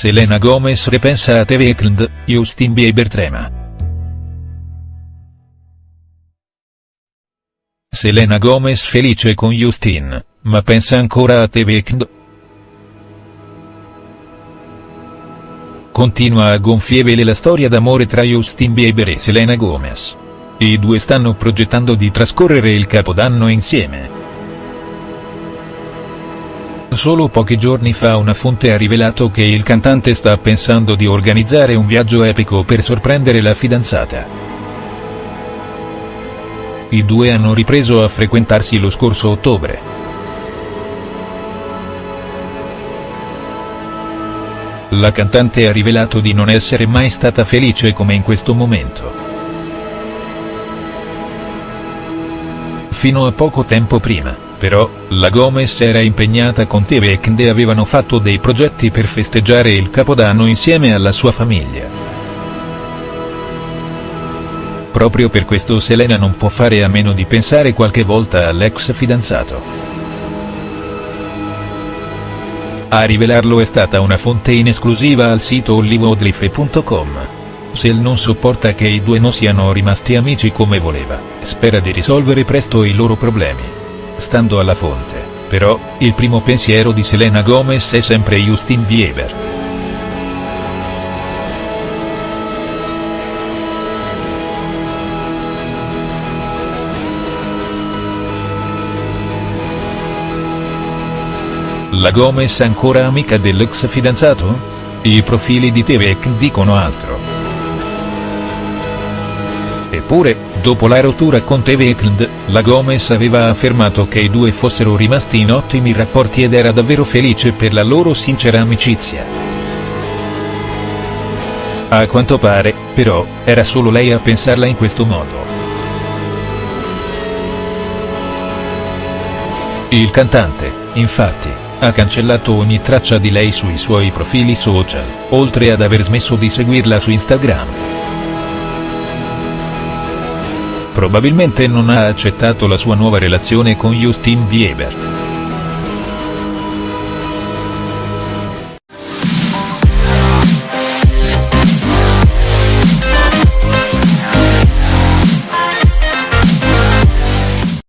Selena Gomez ripensa a The Weeknd, Justin Bieber trema. Selena Gomez felice con Justin, ma pensa ancora a The Weeknd?. Continua a gonfie vele la storia d'amore tra Justin Bieber e Selena Gomez. I due stanno progettando di trascorrere il capodanno insieme. Solo pochi giorni fa una fonte ha rivelato che il cantante sta pensando di organizzare un viaggio epico per sorprendere la fidanzata. I due hanno ripreso a frequentarsi lo scorso ottobre. La cantante ha rivelato di non essere mai stata felice come in questo momento. Fino a poco tempo prima però, la Gomez era impegnata con Weeknd e avevano fatto dei progetti per festeggiare il Capodanno insieme alla sua famiglia. Proprio per questo Selena non può fare a meno di pensare qualche volta all'ex fidanzato. A rivelarlo è stata una fonte in esclusiva al sito hollywoodlife.com. Sel non sopporta che i due non siano rimasti amici come voleva, spera di risolvere presto i loro problemi. Stando alla fonte, però, il primo pensiero di Selena Gomez è sempre Justin Bieber. La Gomez ancora amica dell'ex fidanzato? I profili di Tevek dicono altro. Eppure, dopo la rottura con The Weeknd, la Gomez aveva affermato che i due fossero rimasti in ottimi rapporti ed era davvero felice per la loro sincera amicizia. A quanto pare, però, era solo lei a pensarla in questo modo. Il cantante, infatti, ha cancellato ogni traccia di lei sui suoi profili social, oltre ad aver smesso di seguirla su Instagram. Probabilmente non ha accettato la sua nuova relazione con Justin Bieber.